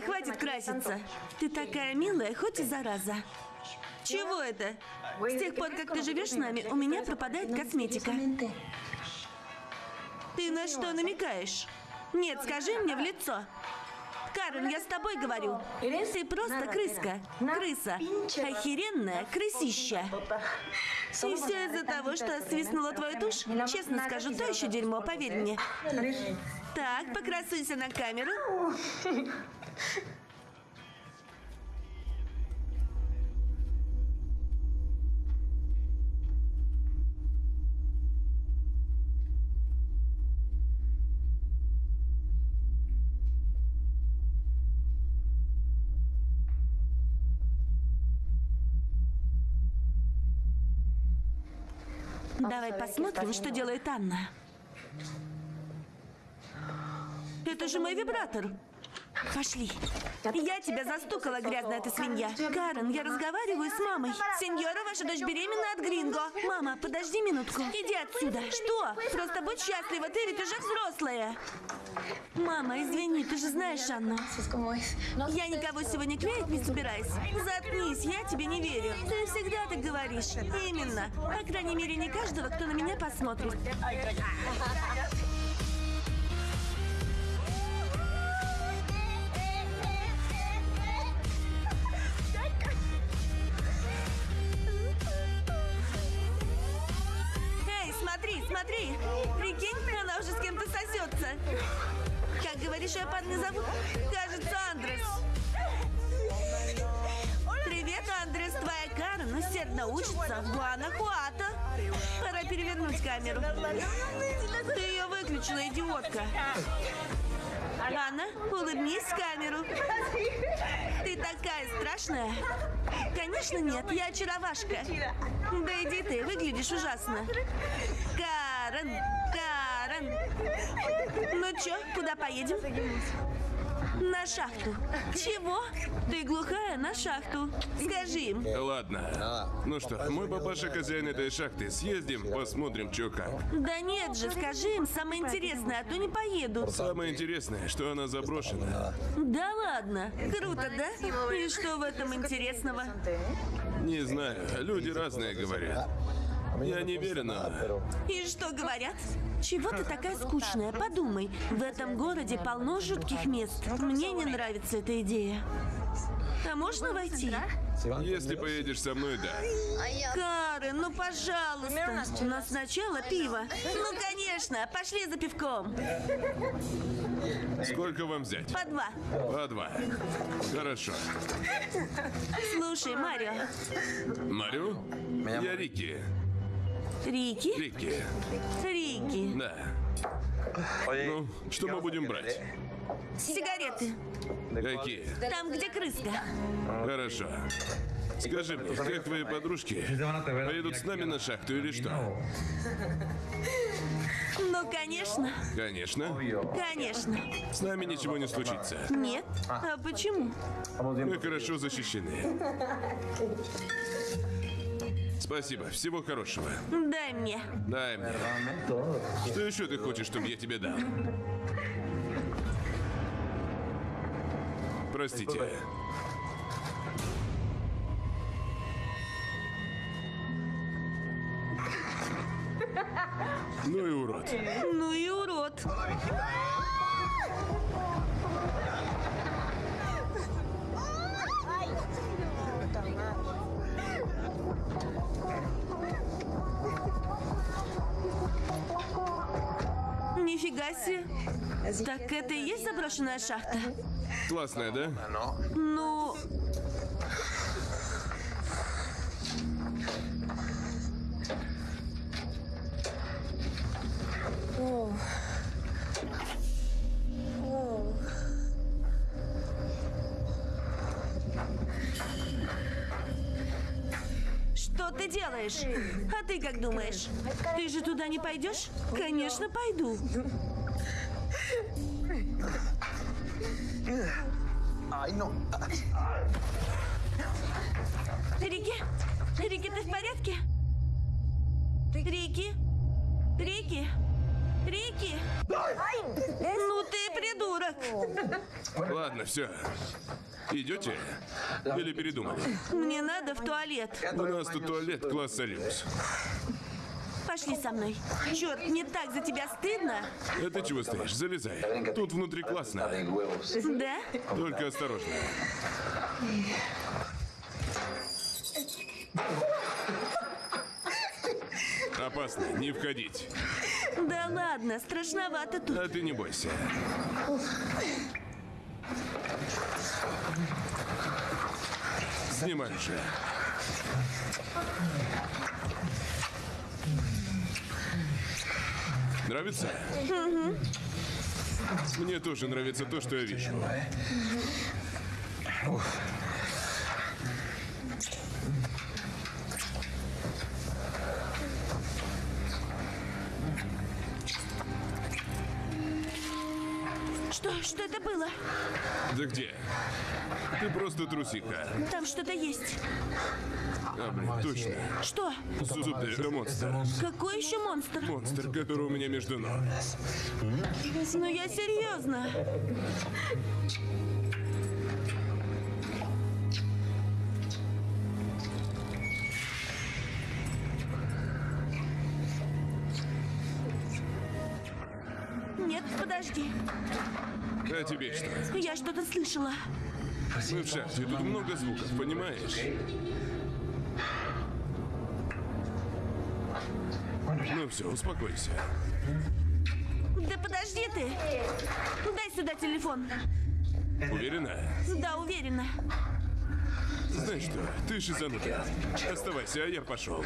красивая, хватит краситься. Ты такая милая, хоть и зараза. Чего это? С тех пор, как ты живешь с нами, у меня пропадает косметика. Ты на что намекаешь? Нет, скажи мне в лицо. Карен, я с тобой говорю. Ты просто крыска. Крыса. Охеренная крысища. И все из-за того, что свистнула твою тушь? Честно скажу, то еще дерьмо, поверь мне. Так, покрасуйся на камеру. Давай посмотрим, что делает Анна. Это же мой вибратор. Пошли. Я тебя застукала, грязная ты свинья. Карен, я разговариваю с мамой. Сеньора, ваша дочь беременна от Гринго. Мама, подожди минутку. Иди отсюда. Что? Просто будь счастлива, ты ведь уже взрослая. Мама, извини, ты же знаешь Анну. Я никого сегодня клеить не собираюсь. Заткнись, я тебе не верю. Ты всегда так говоришь. Именно. По крайней мере, не каждого, кто на меня посмотрит. Говоришь, ее парня зовут? Кажется, Андрес. Привет, Андрес. Твоя Карен усердно учится в Гуанахуато. Пора перевернуть камеру. Ты ее выключила, идиотка. Анна, улыбнись в камеру. Ты такая страшная. Конечно нет, я очаровашка. Да иди ты, выглядишь ужасно. Карен, Карен. Ну чё, куда поедем? На шахту. Чего? Ты глухая на шахту. Скажи им. Ладно. Ну что, мой папаша хозяин этой шахты. Съездим, посмотрим, чё как. Да нет же, скажи им самое интересное, а то не поедут. Самое интересное, что она заброшена. Да ладно. Круто, да? И что в этом интересного? Не знаю, люди разные говорят. Я не верю, но... И что говорят? Чего ты такая скучная? Подумай, в этом городе полно жутких мест. Мне не нравится эта идея. А можно войти? Если поедешь со мной, да. Карен, ну пожалуйста. Но сначала пиво. Ну, конечно, пошли за пивком. Сколько вам взять? По два. По два. Хорошо. Слушай, Марио. Марю? Я Рики. Рики? Рики. Рики. Да. Ну, что мы будем брать? Сигареты. Какие? Там, где крыска. Хорошо. Скажи мне, как твои подружки поедут с нами на шахту или что? Ну, конечно. Конечно. Конечно. С нами ничего не случится. Нет? А почему? Мы хорошо защищены. Спасибо. Всего хорошего. Дай мне. Дай мне. Что еще ты хочешь, чтобы я тебе дал? Простите. Ну и урод. Ну и урод. Нифига себе. Так это и есть заброшенная шахта? Классная, да? Ну, что ты делаешь? Думаешь? Ты же туда не пойдешь? Конечно, пойду. Рики? Рики, ты в порядке? Рики? Рики? Рики! Ну ты придурок! Ладно, все. Идете? Или передумали? Мне надо в туалет. У нас тут туалет класса люкс. Пошли со мной. Черт, мне так за тебя стыдно. А ты чего стоишь? Залезай. Тут внутри классно. Да? Только осторожно. Опасно, не входить. Да ладно, страшновато тут. А ты не бойся. Снимай же. Нравится? Мне тоже нравится то, что я вижу. Что? Что это было? Да где? Ты просто трусиха. Там что-то есть. А, блин, точно. Что? Супер монстр. Какой еще монстр? Монстр, который у меня между ног. Ну я серьезно. Нет, подожди. А тебе что? Я что-то слышала. Мы в шахте, тут много звуков, понимаешь? Ну все, успокойся. Да подожди ты. Дай сюда телефон. Уверена? Да, уверена. Знаешь что, ты шизанутая. Оставайся, а я пошел.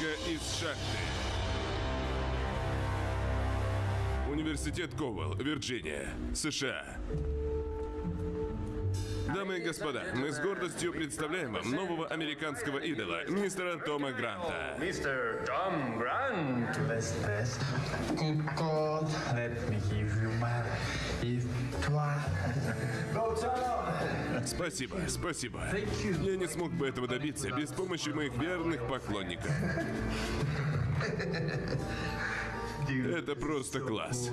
Девочка из шахты. Университет Ковал, Вирджиния, США. Дамы и господа, мы с гордостью представляем вам нового американского идола, мистера Тома Гранта. Mr. Tom Grant. Спасибо, спасибо. Я не смог бы этого добиться без помощи моих верных поклонников. Это просто класс.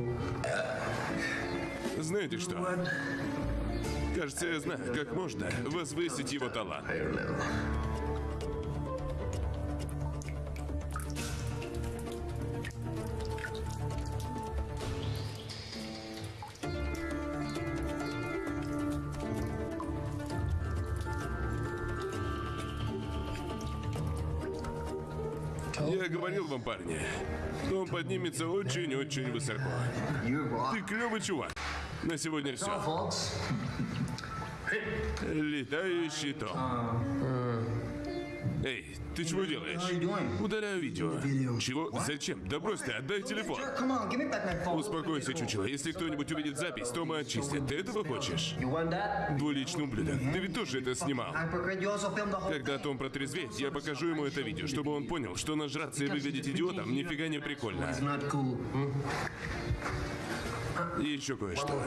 Знаете что? Кажется, я знаю, как можно возвысить его талант. Парни, он поднимется очень-очень высоко. Ты клевый чувак. На сегодня все. Летающий Том. Ты чего делаешь? Удаляю видео. Чего? Зачем? Да брось ты, отдай телефон. Успокойся, чучело. Если кто-нибудь увидит запись, Тома очистят. Ты этого хочешь? Двуличный ублюдок. Ты ведь тоже это снимал. Когда Том протрезвеет, я покажу ему это видео, чтобы он понял, что нажраться и выглядеть идиотом нифига не прикольно. И еще кое-что.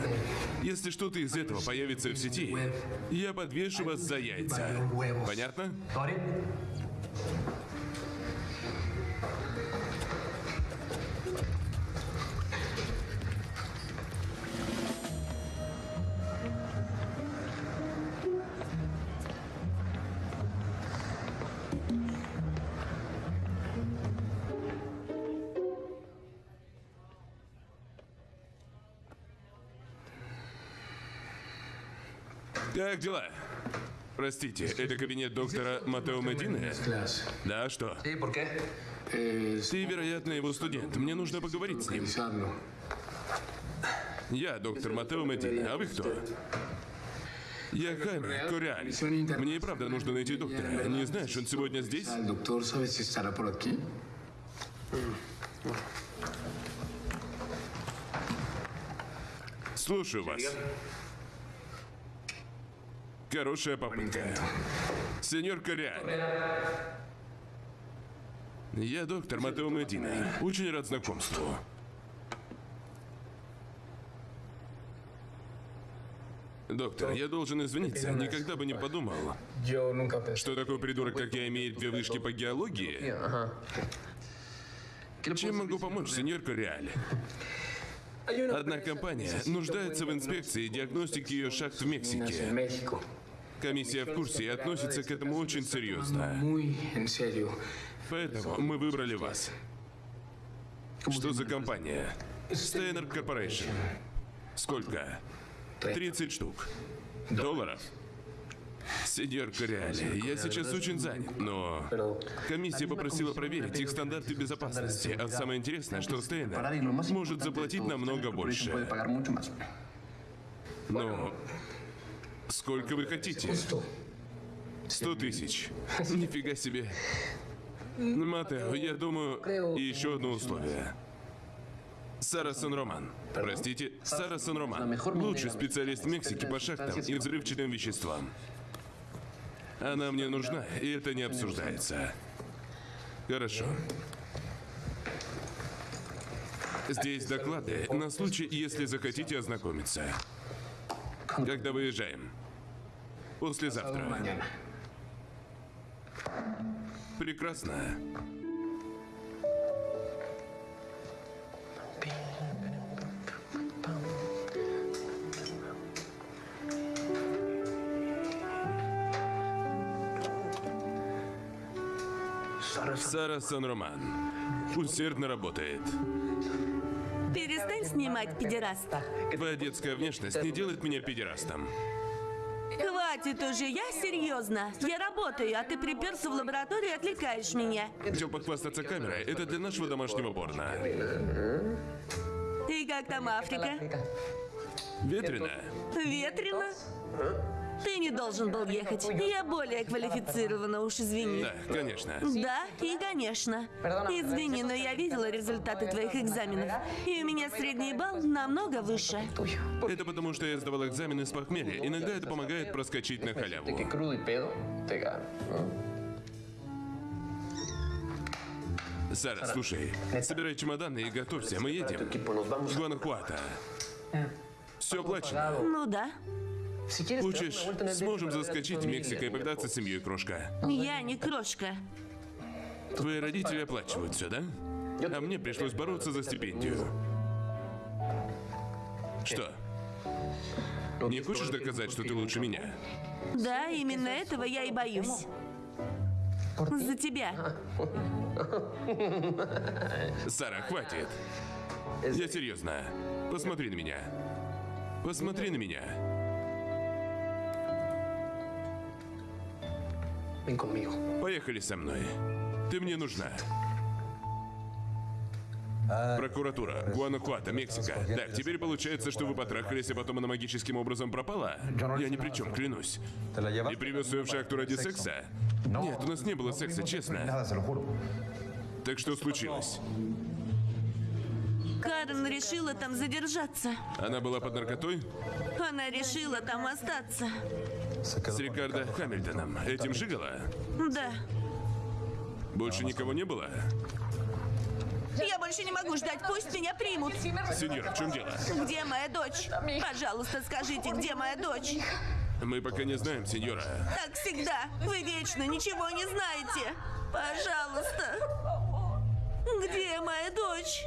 Если что-то из этого появится в сети, я подвешу вас за яйца. Понятно? Как дела? Простите, это кабинет доктора Матео Медины? Да, что? Sí, ¿por qué? Ты, вероятно, его студент. Мне нужно поговорить с ним. Я доктор Матео Медина. А вы кто? Я Хайме Кориаль. Мне и правда нужно найти доктора. Не знаешь, он сегодня здесь? Слушаю вас. Хорошая попытка. Сеньор Кориаль. Я доктор Матео Медина. Очень рад знакомству. Доктор, я должен извиниться. Никогда бы не подумал, что такой придурок, как я, имеет две вышки по геологии. Чем могу помочь, сеньор Кориаль? Одна компания нуждается в инспекции и диагностике ее шахт в Мексике. Комиссия в курсе и относится к этому очень серьезно. Поэтому мы выбрали вас. Что за компания? Steiner Corporation. Сколько? 30 штук. Долларов? Сеньор Кориали, я сейчас очень занят, но комиссия попросила проверить их стандарты безопасности. А самое интересное, что Стейнер может заплатить намного больше. Но сколько вы хотите? Сто тысяч. Нифига себе. Матео, я думаю, и еще одно условие. Сара Сан-Роман. Простите, Сара Сан-Роман. Лучший специалист в Мексике по шахтам и взрывчатым веществам. Она мне нужна, и это не обсуждается. Хорошо. Здесь доклады на случай, если захотите ознакомиться. Когда выезжаем? Послезавтра. Прекрасно. Сара Сан-Роман усердно работает. Перестань снимать, педераста. Твоя детская внешность не делает меня педерастом. Хватит уже, я серьезно. Я работаю, а ты приперся в лабораторию и отвлекаешь меня. Хотел похвастаться камерой. Это для нашего домашнего порно. И как там Африка? Ветрено. Ветрено? Ты не должен был ехать. Я более квалифицирована, уж извини. Да, конечно. Да, и конечно. Извини, но я видела результаты твоих экзаменов. И у меня средний балл намного выше. Это потому, что я сдавал экзамены с похмелья. Иногда это помогает проскочить на халяву. Сара, слушай, собирай чемоданы и готовься, мы едем. В Гуанахуато. Все оплачено. Ну да. Хочешь, сможем заскочить в Мексику и повидаться с семьей, крошка. Я не крошка. Твои родители оплачивают все, да? А мне пришлось бороться за стипендию. Что? Не хочешь доказать, что ты лучше меня? Да, именно этого я и боюсь. За тебя. Сара, хватит. Я серьезно. Посмотри на меня. Посмотри на меня. Ven conmigo. Поехали со мной. Ты мне нужна. Прокуратура, Гуанахуато, Мексика. Так, теперь получается, что вы потрахались, а потом она магическим образом пропала? Я ни при чем, клянусь. ¿Te la И привез ее в шахту ради секса? Нет, у нас не было секса, честно. Так что случилось? Карен решила там задержаться. Она была под наркотой? Она решила там остаться. С Рикардо Хамильтоном. Этим жигала? Да. Больше никого не было? Я больше не могу ждать, пусть меня примут. Сеньор, в чем дело? Где моя дочь? Пожалуйста, скажите, где моя дочь? Мы пока не знаем, сеньора. Так всегда. Вы вечно ничего не знаете. Пожалуйста. Где моя дочь?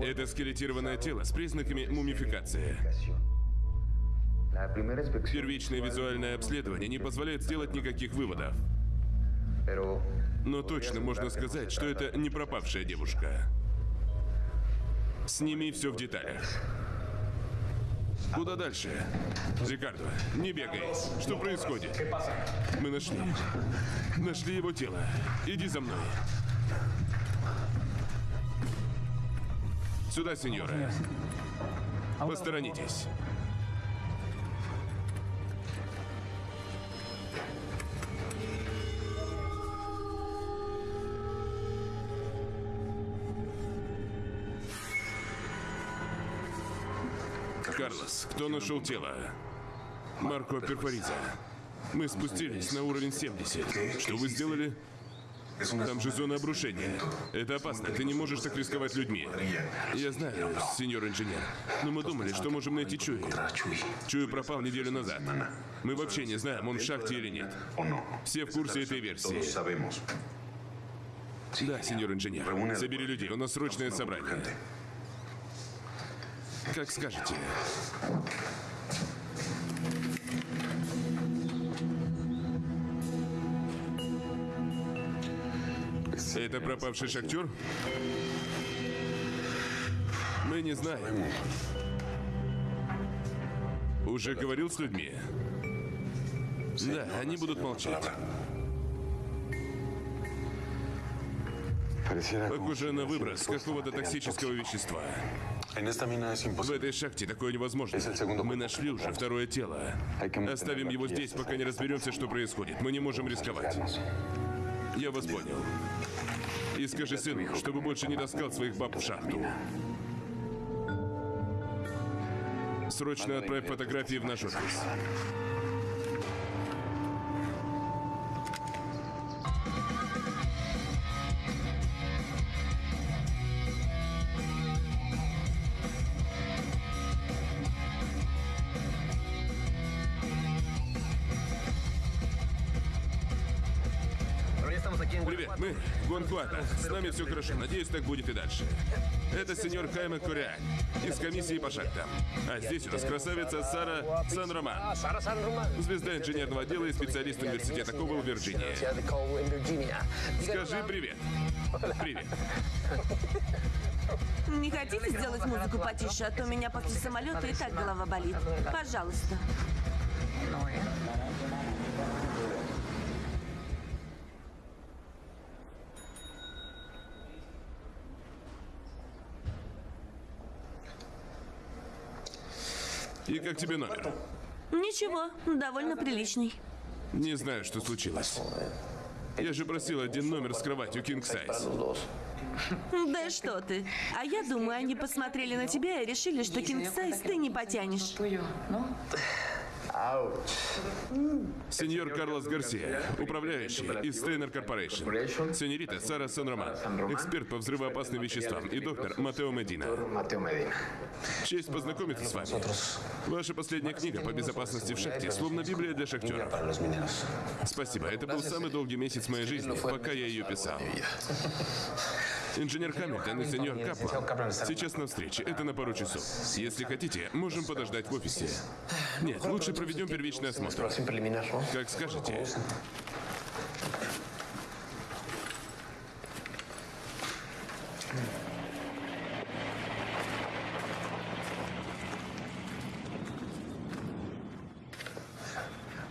Это скелетированное тело с признаками мумификации. Первичное визуальное обследование не позволяет сделать никаких выводов. Но точно можно сказать, что это не пропавшая девушка. Сними все в деталях. Куда дальше? Рикардо, не бегай. Что происходит? Мы нашли. Нашли его тело. Иди за мной. Сюда, сеньора. Посторонитесь. Карлос, кто нашел тело? Марко Перфориза. Мы спустились на уровень 70. Что вы сделали? Там же зона обрушения. Это опасно. Ты не можешь так рисковать людьми. Я знаю, сеньор инженер. Но мы думали, что можем найти Чуи. Чуи пропал неделю назад. Мы вообще не знаем, он в шахте или нет. Все в курсе этой версии. Да, сеньор инженер. Собери людей, у нас срочное собрание. Как скажете. Это пропавший шахтер? Мы не знаем. Уже говорил с людьми? Да, они будут молчать. Похоже на выброс какого-то токсического вещества. В этой шахте такое невозможно. Мы нашли уже второе тело. Оставим его здесь, пока не разберемся, что происходит. Мы не можем рисковать. Я вас понял. И скажи сыну, чтобы больше не таскал своих баб в шахту. Срочно отправь фотографии в наш офис. С нами все хорошо. Надеюсь, так будет и дальше. Это сеньор Хайме Кориань из комиссии по шахтам. А здесь у нас красавица Сара Сан-Роман. Звезда инженерного отдела и специалист университета Кобл, Вирджиния. Скажи привет. Привет. Не хотите сделать музыку потише, а то у меня после самолета и так голова болит. Пожалуйста. И как тебе номер? Ничего, довольно приличный. Не знаю, что случилось. Я же просил один номер с кроватью King Size. Да что ты. А я думаю, они посмотрели на тебя и решили, что king size ты не потянешь. Сеньор Карлос Гарсия, управляющий из Стейнер Корпорейшн. Сеньорита Сара Сан-Роман, эксперт по взрывоопасным веществам. И доктор Матео Медина. Честь познакомиться с вами. Ваша последняя книга по безопасности в шахте, словно Библия для шахтеров. Спасибо. Это был самый долгий месяц моей жизни, пока я ее писал. Инженер Хамильтон и сеньор Каплан сейчас на встрече. Это на пару часов. Если хотите, можем подождать в офисе. Нет, лучше проведем первичный осмотр. Как скажете.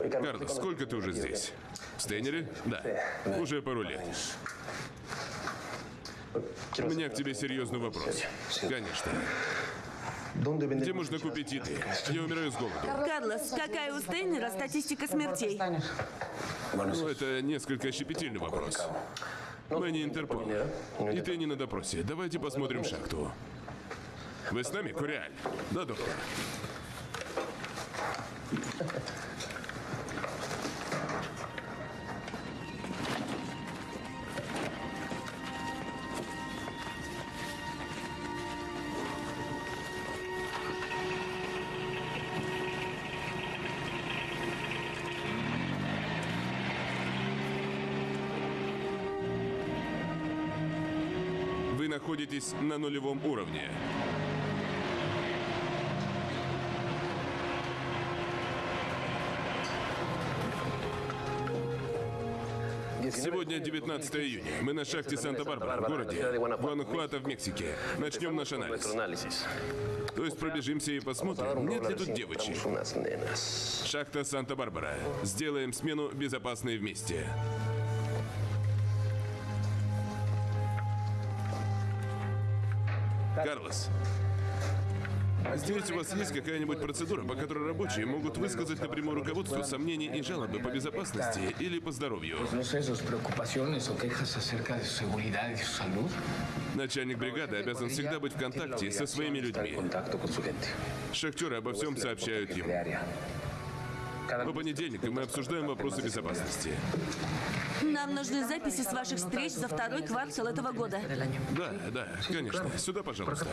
Карлос, сколько ты уже здесь? Стейнере? Да. Уже пару лет. У меня к тебе серьезный вопрос. Конечно. Где можно купить еды? Я умираю с голоду. Карлос, какая у Стейнера статистика смертей? Ну, это несколько щепетильный вопрос. Мы не Интерпол. И ты не на допросе. Давайте посмотрим шахту. Вы с нами, Куриаль? Да, доктор. Находитесь на нулевом уровне. Сегодня 19 июня. Мы на шахте Санта-Барбара, в городе Гуанахуато в Мексике. Начнем наш анализ. То есть пробежимся и посмотрим, нет ли тут девочек. Шахта Санта-Барбара. Сделаем смену безопасной вместе. Карлос, здесь у вас есть какая-нибудь процедура, по которой рабочие могут высказать напрямую руководству сомнения и жалобы по безопасности или по здоровью? Начальник бригады обязан всегда быть в контакте со своими людьми. Шахтеры обо всем сообщают ему. По понедельникам мы обсуждаем вопросы безопасности. Нам нужны записи с ваших встреч за второй квартал этого года. Да, да, конечно. Сюда, пожалуйста.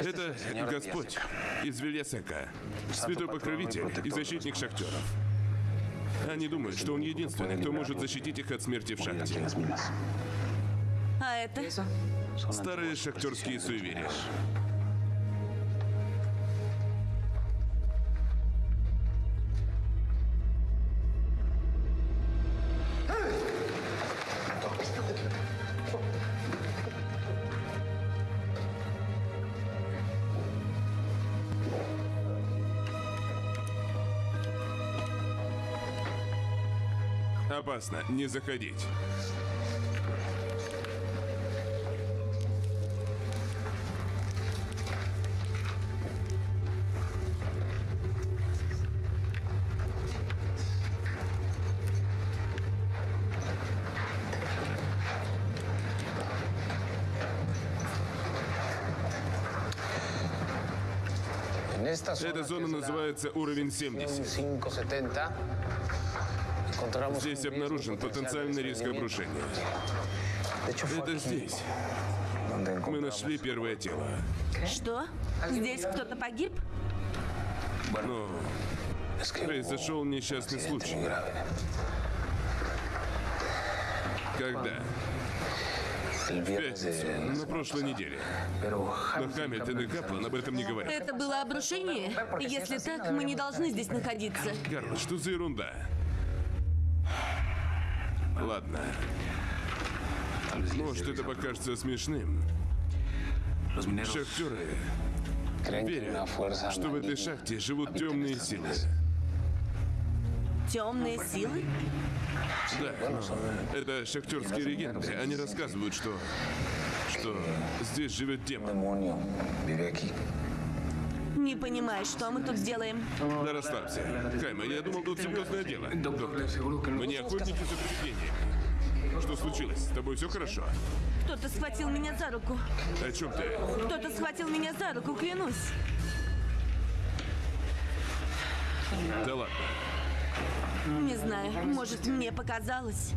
Это Господь из Вильясека, святой покровитель и защитник шахтеров. Они думают, что он единственный, кто может защитить их от смерти в шахте. А это? Старые шахтерские суеверия. Опасно, не заходить. Эта зона называется уровень 70. 570, encontramos Здесь обнаружен потенциальный риск обрушения. Это здесь. Мы нашли первое тело. Что? Здесь кто-то погиб? Hubo произошел несчастный случай. Когда? В пятницу, на прошлой неделе. Но Хамильтон и Каплан об этом не говорят. Это было обрушение? Если так, мы не должны здесь находиться. Карл, что за ерунда? Ладно. Может, это покажется смешным. Шахтеры верят, что в этой шахте живут темные силы. Темные силы? Да, это шахтерские легенды. Они рассказывают, что... что здесь живет демон. Не понимаю, что мы тут делаем. Да расслабься. Хайма, я думал, тут серьезное дело. Doctor, le aseguro que no. Мы не охотники за привидениями. Что случилось? С тобой все хорошо? Кто-то схватил меня за руку. О чем ты? Кто-то схватил меня за руку, клянусь. Да ладно. Не знаю, может, мне показалось.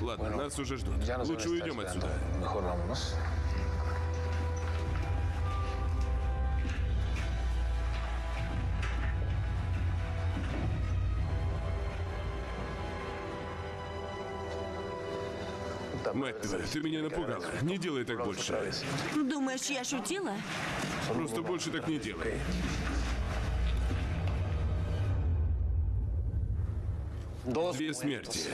Ладно, нас уже ждут. Лучше уйдем отсюда. Мать твою, ты меня напугала. Не делай так больше. Думаешь, я шутила? Просто больше так не делай. Две смерти.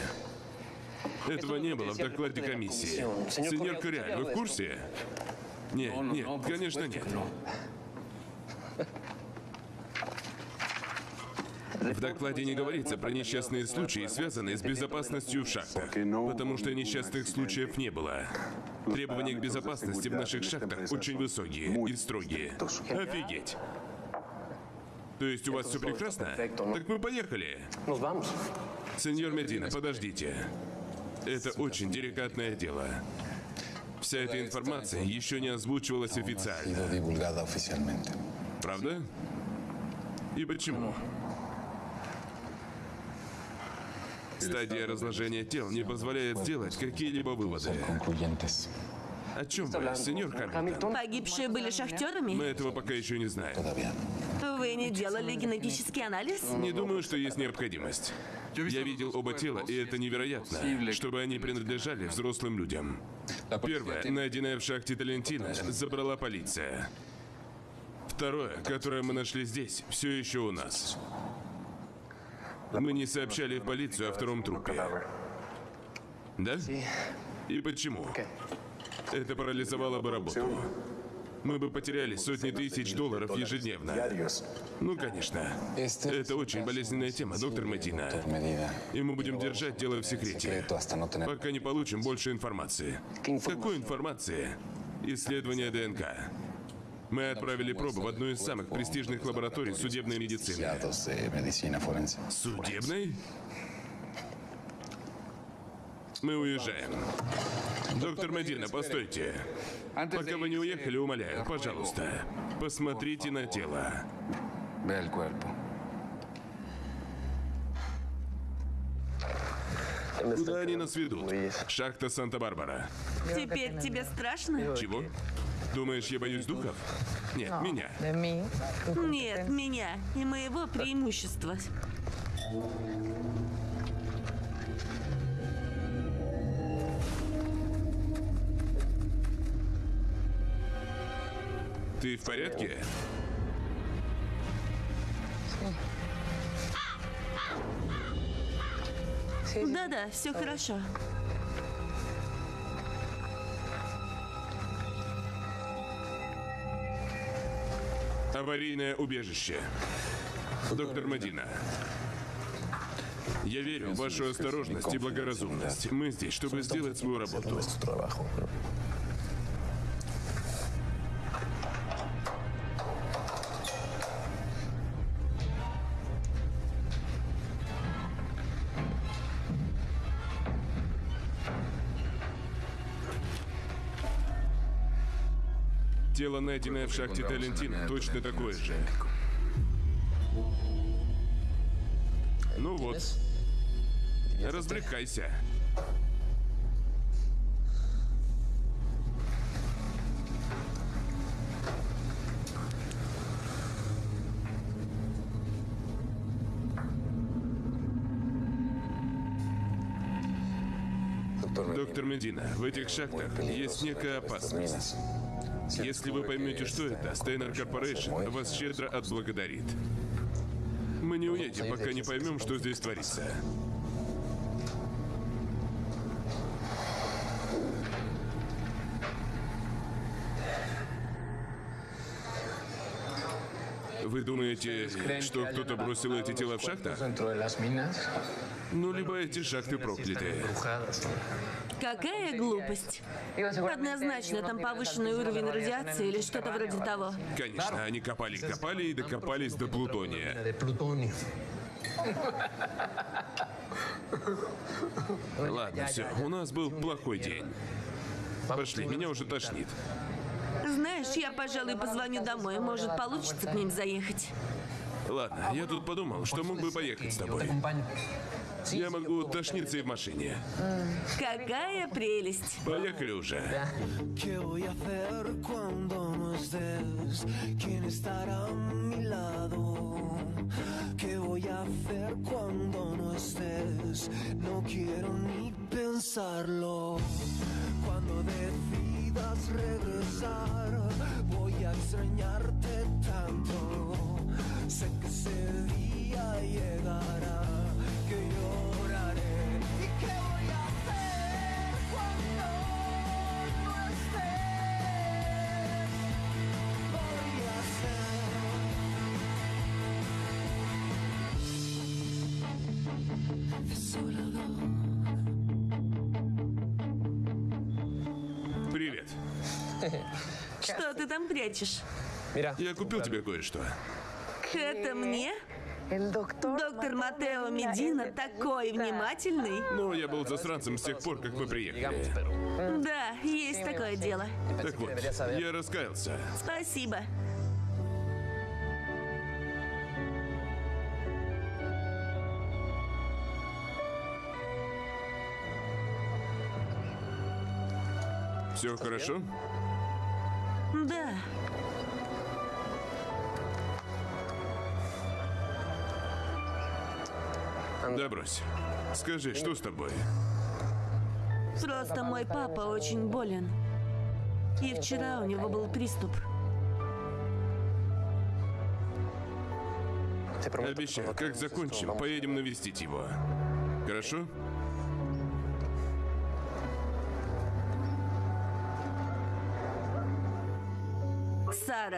Этого не было в докладе комиссии. Сеньор Кориаль, вы в курсе? Нет, нет, конечно нет. В докладе не говорится про несчастные случаи, связанные с безопасностью в шахтах, потому что несчастных случаев не было. Требования к безопасности в наших шахтах очень высокие и строгие. Офигеть. То есть у вас все прекрасно? Так мы поехали. Сеньор Медина, подождите. Это очень деликатное дело. Вся эта информация еще не озвучивалась официально. Правда? И почему? Стадия разложения тел не позволяет сделать какие-либо выводы. О чем вы, сеньор Хамилтон? Погибшие были Мы шахтерами? этого пока еще не знаем. Вы не делали генетический анализ? Не думаю, что есть необходимость. Я видел оба тела, и это невероятно, чтобы они принадлежали взрослым людям. Первое, найденное в шахте Талентина, забрала полиция. Второе, которое мы нашли здесь, все еще у нас. Мы не сообщали в полицию о втором трупе. Да? И почему? Это парализовало бы работу. Мы бы потеряли сотни тысяч долларов ежедневно. Ну, конечно. Это очень болезненная тема, доктор Медина. И мы будем держать дело в секрете, пока не получим больше информации. Какой информации? Исследование ДНК. Мы отправили пробу в одну из самых престижных лабораторий судебной медицины. Судебной? Мы уезжаем. Доктор Медина, постойте. Пока вы не уехали, умоляю, пожалуйста, посмотрите на тело. Куда они нас ведут? Шахта Санта-Барбара. Теперь тебе страшно? Чего? Думаешь, я боюсь духов? Нет, меня. De mí. Нет, меня и моего преимущества. Ты в порядке? Да-да, все хорошо. Аварийное убежище. Доктор Мадина. Я верю в вашу осторожность и благоразумность. Мы здесь, чтобы сделать свою работу. Тело, найденное в шахте Талентина, точно такое же. Ну вот. Развлекайся. Доктор Медина, в этих шахтах есть некая опасность. Если вы поймете, что это, Стейнер Корпорейшн вас щедро отблагодарит. Мы не уедем, пока не поймем, что здесь творится. Вы думаете, что кто-то бросил эти тела в шахтах? Ну, либо эти шахты проклятые. Какая глупость. Однозначно, там повышенный уровень радиации или что-то вроде того. Конечно, они копали-копали и докопались до плутония. Ладно, все, у нас был плохой день. Пошли, меня уже тошнит. Знаешь, я, пожалуй, позвоню домой. Может, получится к ним заехать. Ладно, я тут подумал, что мог бы поехать с тобой. Я могу тошниться и в машине. Какая прелесть. Поехали уже. ¿Qué voy a hacer cuando no estés? ¿Quién estará a mi lado? ¿Qué voy a hacer cuando no estés? No quiero ni pensarlo. Cuando decidas regresar, voy a extrañarte tanto. Sé que ese día llegará que lloraré y qué voy a hacer cuando no estés. Voy a ser desolado. Привет. Что ты там прячешь? Я купил тебе кое-что. Это мне? Доктор Матео Медина такой внимательный. Ну, я был засранцем с тех пор, как мы приехали. Да, есть такое дело. Так вот, я раскаялся. Спасибо. Все хорошо? Да. Да брось. Скажи, что с тобой? Просто мой папа очень болен. И вчера у него был приступ. Обещаю, как закончим, поедем навестить его. Хорошо?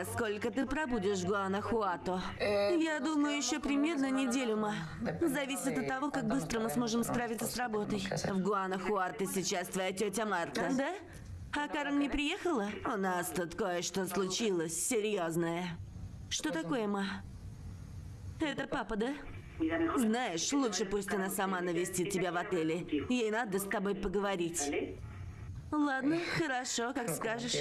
Сара, сколько ты пробудешь в Гуанахуато? Я думаю, еще примерно неделю, ма. Зависит от того, как быстро мы сможем справиться с работой. В Гуанахуато сейчас твоя тетя Марта. Да? А Карен не приехала? У нас тут кое-что случилось, серьезное. Что такое, ма? Это папа, да? Знаешь, лучше пусть она сама навестит тебя в отеле. Ей надо с тобой поговорить. Ладно, хорошо, как скажешь.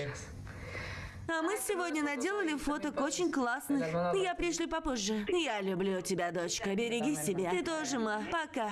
А мы сегодня наделали фоток очень классных. Я пришлю попозже. Я люблю тебя, дочка. Береги себя. Ты тоже, ма. Пока.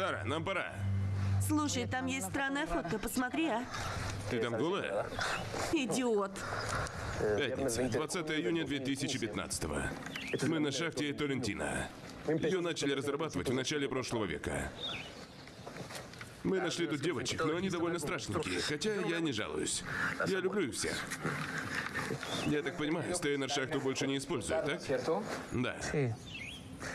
Сара, нам пора. Слушай, там есть странная фотка. Посмотри, а. Ты там голая? Идиот. Пятница, 20 июня 2015 Мы на шахте Торрентино. Ее начали разрабатывать в начале прошлого века. Мы нашли тут девочек, но они довольно страшненькие, хотя я не жалуюсь. Я люблю их всех. Я так понимаю, Стейнер шахту больше не использует, так? Да.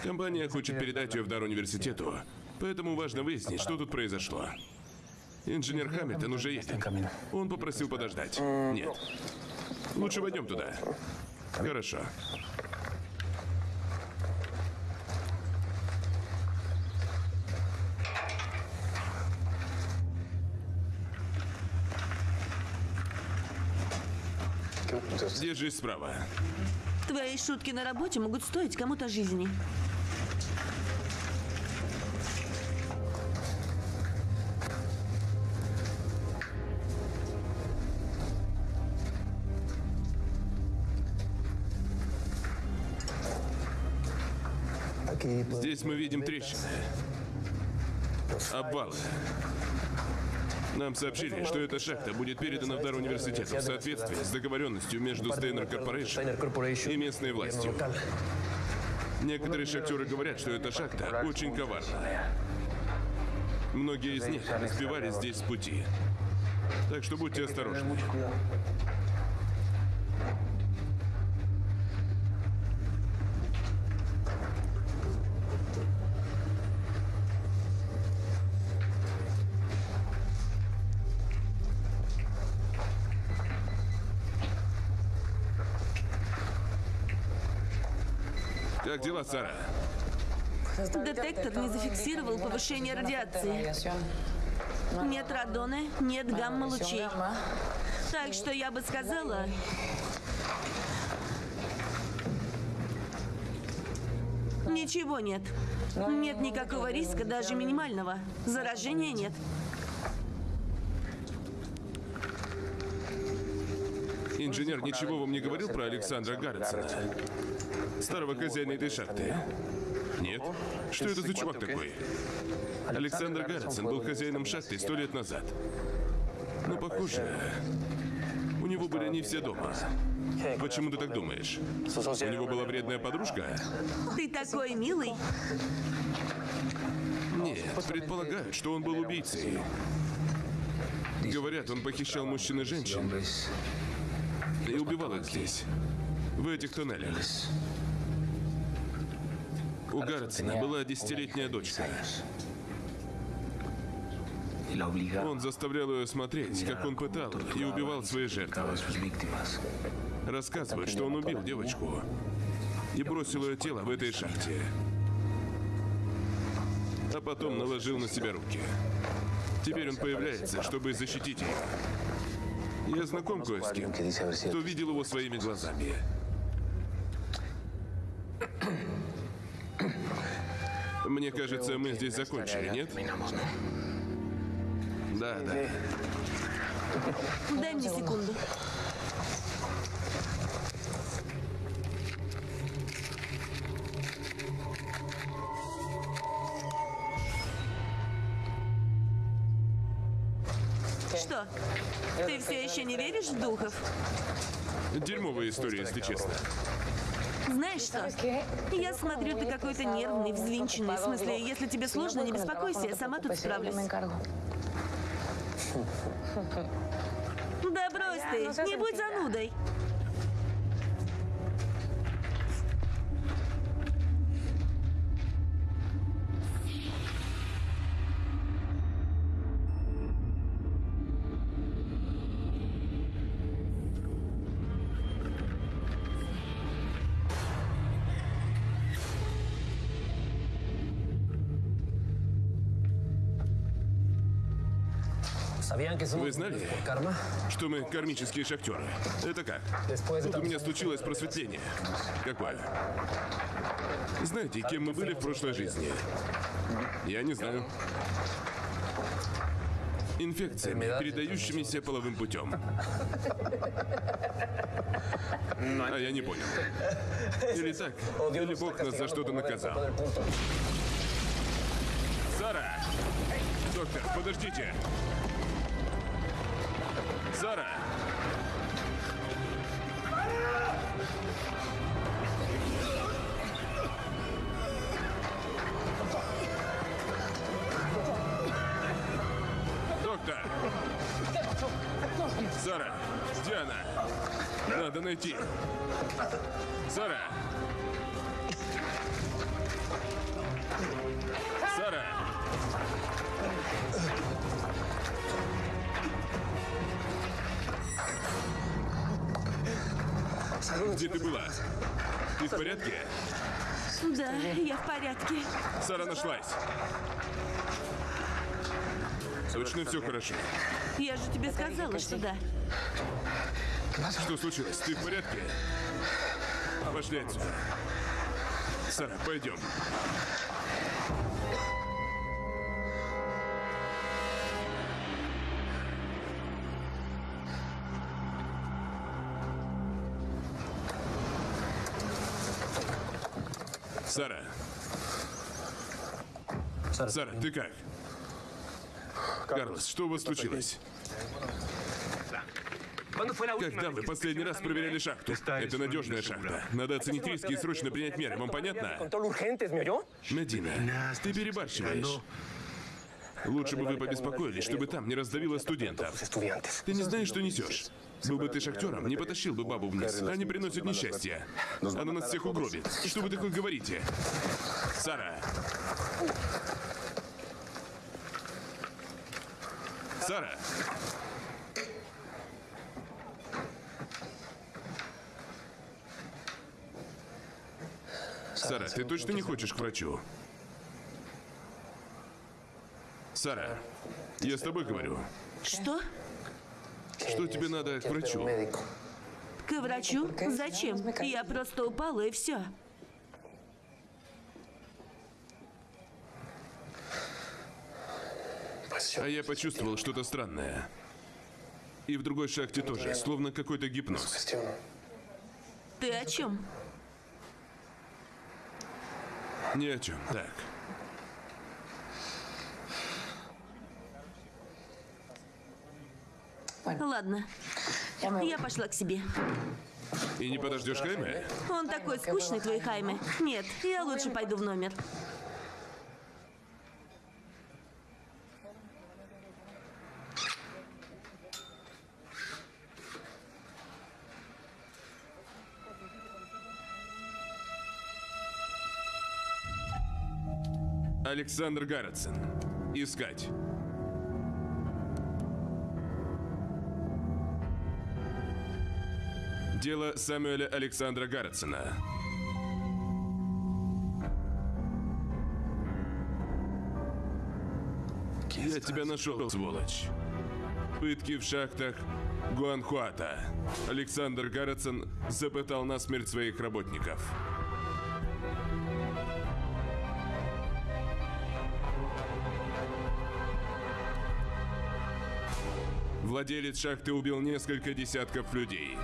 Компания хочет передать ее в дар университету, поэтому важно выяснить, что тут произошло. Инженер Хамильтон уже едет. Он попросил подождать. Нет. Лучше войдем туда. Хорошо. Держись справа. Твои шутки на работе могут стоить кому-то жизни. Здесь мы видим трещины. Обвалы. Нам сообщили, что эта шахта будет передана в дар университету в соответствии с договоренностью между Стейнер Корпорейшн и местной властью. Некоторые шахтеры говорят, что эта шахта очень коварная. Многие из них сбивались здесь с пути. Так что будьте осторожны. Дела, Сара? Детектор не зафиксировал повышение радиации. Нет радона, нет гамма-лучей. Так что я бы сказала... Ничего нет. Нет никакого риска, даже минимального. Заражения нет. Инженер ничего вам не говорил про Александра Гарретсона? Старого хозяина этой шахты? Нет? Что это за чувак такой? Александр Гарретсон был хозяином шахты сто лет назад. Но похоже, у него были не все дома. Почему ты так думаешь? У него была вредная подружка? Ты такой милый. Нет, предполагают, что он был убийцей. Говорят, он похищал мужчин и женщин и убивал их здесь, в этих туннелях. У Гарретсона была десятилетняя дочка. Он заставлял ее смотреть, как он пытал и убивал свои жертвы. Рассказывает, что он убил девочку и бросил ее тело в этой шахте. А потом наложил на себя руки. Теперь он появляется, чтобы защитить ее. Я знаком кое с кем, кто видел его своими глазами. Мне кажется, мы здесь закончили, нет? Да, да. Дай мне секунду. Не веришь в духов? Дерьмовая история, если честно. Знаешь что? Я смотрю, ты какой-то нервный, взвинченный. В смысле, если тебе сложно, не беспокойся, я сама тут справлюсь. Да брось ты, не будь занудой. Вы знали, что мы кармические шахтеры? Это как? Тут у меня случилось просветление. Какое? Знаете, кем мы были в прошлой жизни? Я не знаю. Инфекциями, передающимися половым путем. А я не понял. Или так, или Бог нас за что-то наказал. Сара! Доктор, подождите! Сара! Доктор! Сара! Где она? Надо найти. Сара! Где ты была? Ты в порядке? Да, я в порядке. Сара нашлась. Точно все хорошо. Я же тебе сказала, что да. Что случилось? Ты в порядке? Пошли отсюда. Сара, пойдем. Сара. Сара, ты как? Карлос, что у вас случилось? Когда вы последний раз проверяли шахту? Это надежная шахта. Надо оценить риски и срочно принять меры. Вам понятно? Медина, ты перебарщиваешь. Лучше бы вы побеспокоились, чтобы там не раздавило студентов. Ты не знаешь, что несешь. Был бы ты шахтером, не потащил бы бабу вниз. Они приносят несчастье. Она нас всех угробит. Что вы такое говорите? Сара! Сара! Сара, ты точно не хочешь к врачу? Сара, я с тобой говорю. Что? Что тебе надо к врачу? К врачу? Зачем? Я просто упала и все. А я почувствовал что-то странное. И в другой шахте тоже, словно какой-то гипноз. Ты о чем? Ни о чем. Так. Ладно. Я пошла к себе. И не подождешь Хайме? Он такой скучный, твой Хайме. Нет, я лучше пойду в номер. Александр Гарретсон. Искать. Дело Самуэля Александра Гарретсона. Я тебя нашел, сволочь. Пытки в шахтах Гуанхуата. Александр Гарретсон запытал насмерть своих работников. Владелец шахты убил несколько десятков людей.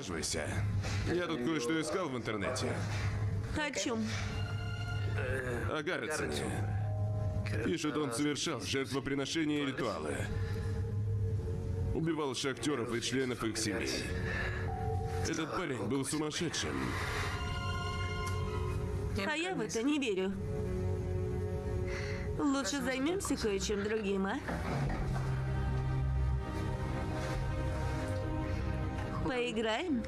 Присаживайся. Я тут кое-что искал в интернете. О чем? О Гарретсоне. Пишут, он совершал жертвоприношения и ритуалы. Убивал шахтеров и членов их семей. Этот парень был сумасшедшим. А я в это не верю. Лучше займемся кое-чем другим, а? Поиграем?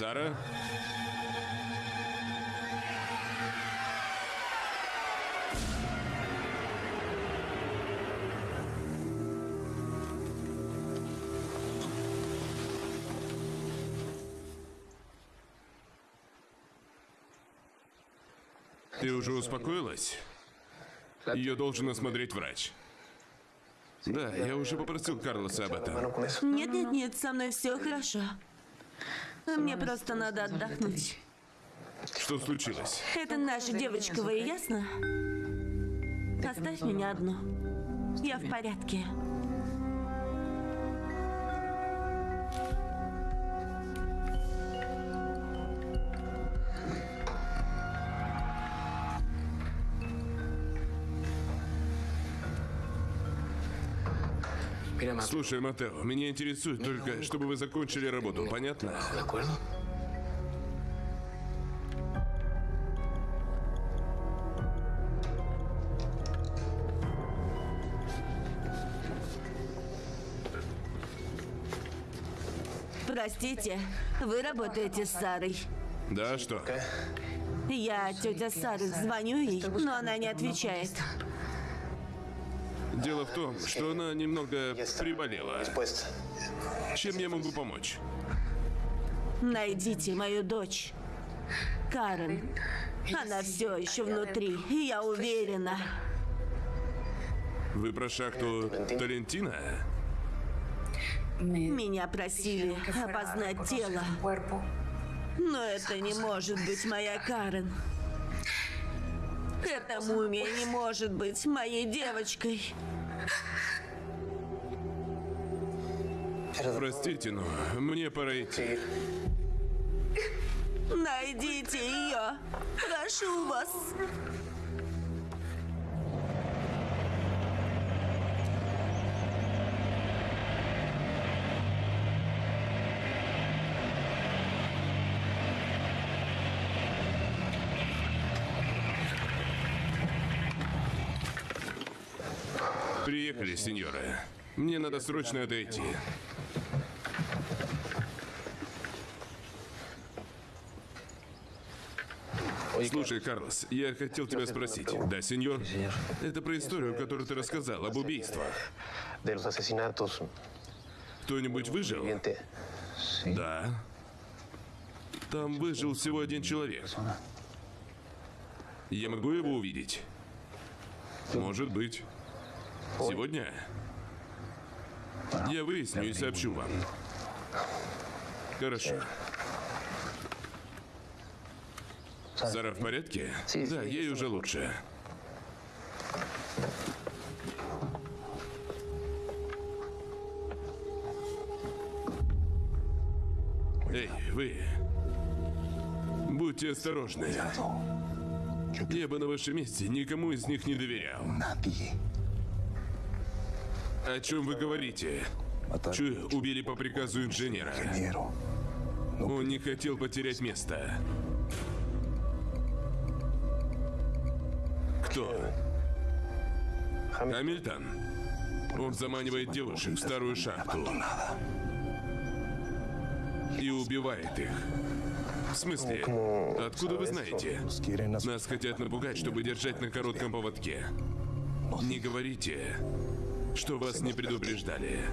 Сара? Ты уже успокоилась? Ее должен осмотреть врач. Да, я уже попросил Карлоса об этом. Нет, нет, нет, со мной все хорошо. Мне просто надо отдохнуть. Что случилось? Это наша девочка, вы ясно? Оставь меня одну. Я в порядке. Mateo, Слушай, Матео, меня интересует только, чтобы вы закончили работу, понятно? Простите, вы работаете с Сарой. Да, что? Я, тетя Сары, звоню ей, но она не отвечает. Дело в том, что она немного приболела. Чем я могу помочь? Найдите мою дочь. Карен. Она все еще внутри, и я уверена. Вы про шахту Талентина? Меня просили опознать тело. Но это не может быть моя Карен. Эта мумия не может быть моей девочкой. Простите, но мне пора идти. Найдите ее. Прошу вас. Приехали, сеньора. Мне надо срочно отойти. Слушай, Карлос, я хотел тебя спросить. Да, сеньор? Это про историю, которую ты рассказал, об убийствах. Кто-нибудь выжил? Да. Там выжил всего один человек. Я могу его увидеть? Может быть. Сегодня? Я выясню и сообщу вам. Хорошо. Сара в порядке? Да, ей уже лучше. Эй, вы. Будьте осторожны. Я бы на вашем месте никому из них не доверял. О чем вы говорите? Чую, убили по приказу инженера. Он не хотел потерять место. Кто? Хамильтон. Он заманивает девушек в старую шахту. И убивает их. В смысле? Откуда вы знаете? Нас хотят напугать, чтобы держать на коротком поводке. Не говорите, что вас не предупреждали.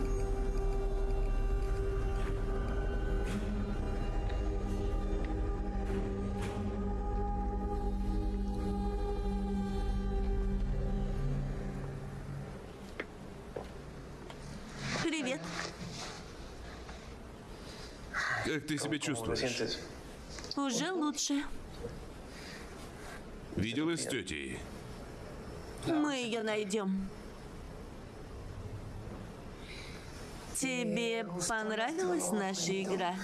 Привет. Как ты себя ¿Cómo te чувствуешь? Уже лучше. Виделась с тетей? Мы ее найдем. Тебе понравилась наша игра?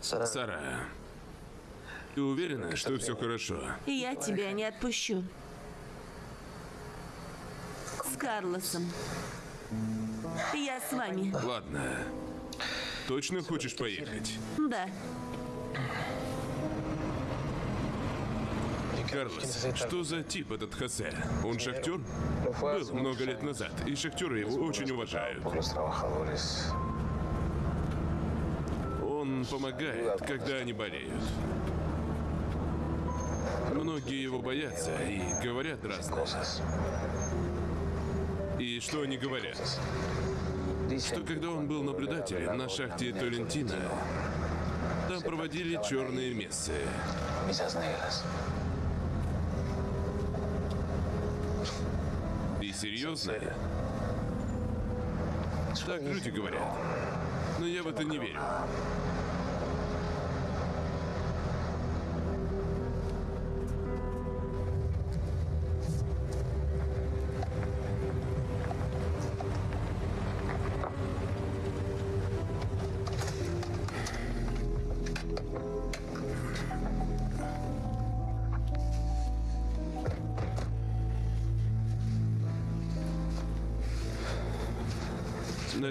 Сара, ты уверена, что все хорошо? Я тебя не отпущу. С Карлосом. Я с вами. Ладно. Точно хочешь поехать? Да. Карлос, что за тип этот Хосе? Он шахтер? Был много лет назад, и шахтеры его очень уважают. Он помогает, когда они болеют. Многие его боятся и говорят разное. И что они говорят? Что когда он был naблюдателем на шахте Толентина, там проводили черные мессы. Misas negras. И серьезно? Так люди говорят. Но я в это не верю.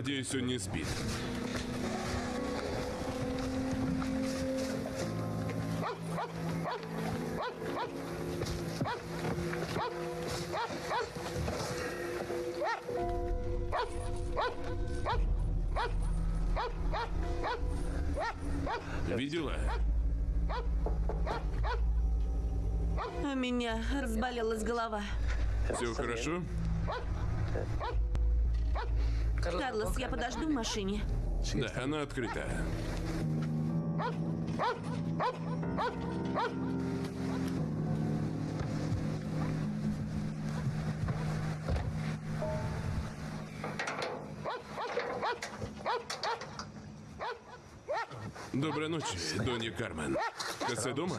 Надеюсь, он не спит. Видела? У меня разболелась голова. Все хорошо? Карлос, я подожду в машине. Да, она открыта. Доброй ночи, Донья Кармен. Косе дома?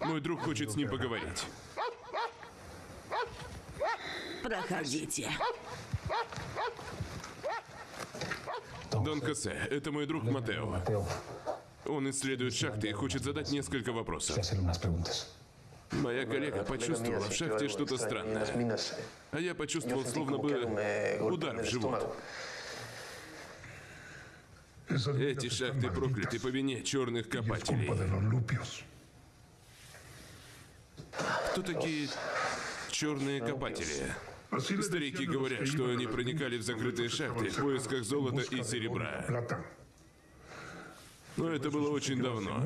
Мой друг хочет с ним поговорить. Проходите. Дон Косе, это мой друг Матео. Он исследует шахты и хочет задать несколько вопросов. Моя коллега почувствовала в шахте что-то странное. А я почувствовал, словно бы удар в живот. Эти шахты прокляты по вине черных копателей. Кто такие черные копатели? Старики говорят, что они проникали в закрытые шахты в поисках золота и серебра. Но это было очень давно.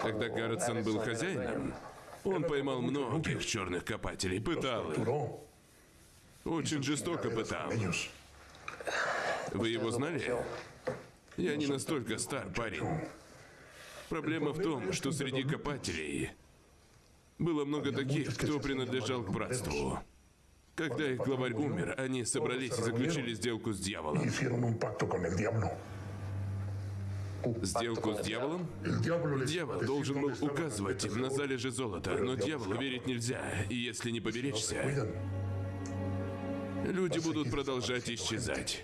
Когда Гарретсон был хозяином, он поймал многих черных копателей, пытал их. Очень жестоко пытал. Вы его знали? Я не настолько стар, парень. Проблема в том, что среди копателей было много таких, кто принадлежал к братству. Когда их главарь умер, они собрались и заключили сделку с дьяволом. Сделку с дьяволом? Дьявол должен был указывать им на залежи золота, но дьяволу верить нельзя, и если не поберечься, люди будут продолжать исчезать.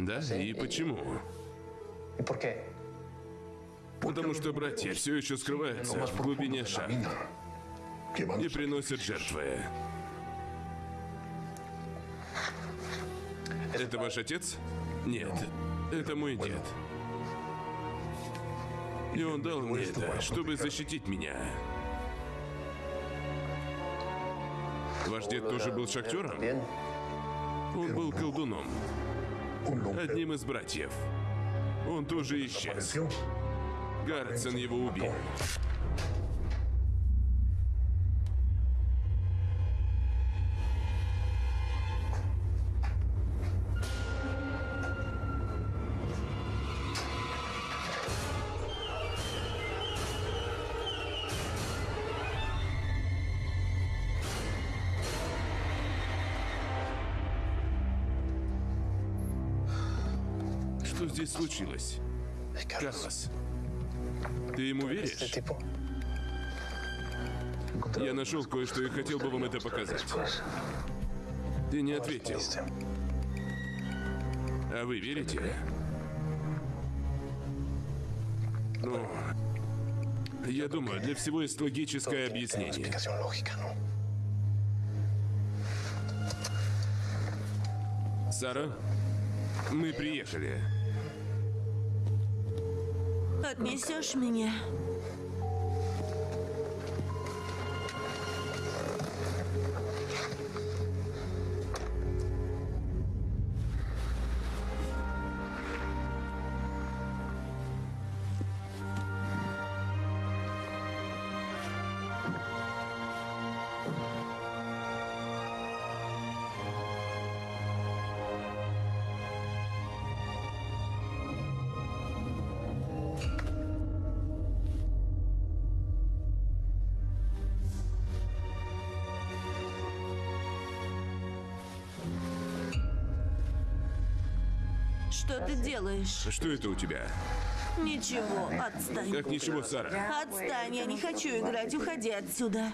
Да, и почему? Потому что братья все еще скрываются в глубине шахт и приносят жертвы. Это ваш отец? Нет, это мой дед. И он дал мне это, чтобы защитить меня. Ваш дед тоже был шахтером? Он был колдуном. Одним из братьев. Он тоже исчез. Гарретсон его убил. Здесь случилось? Карлос, ты ему веришь? Я нашел кое-что и хотел бы вам это показать. Ты не ответил. А вы верите? Ну, я думаю, для всего есть логическое объяснение. Сара, мы приехали. Отнесешь меня? Делаешь? Что это у тебя? Ничего, отстань. Как ничего, Сара? Отстань, я не хочу играть, уходи отсюда.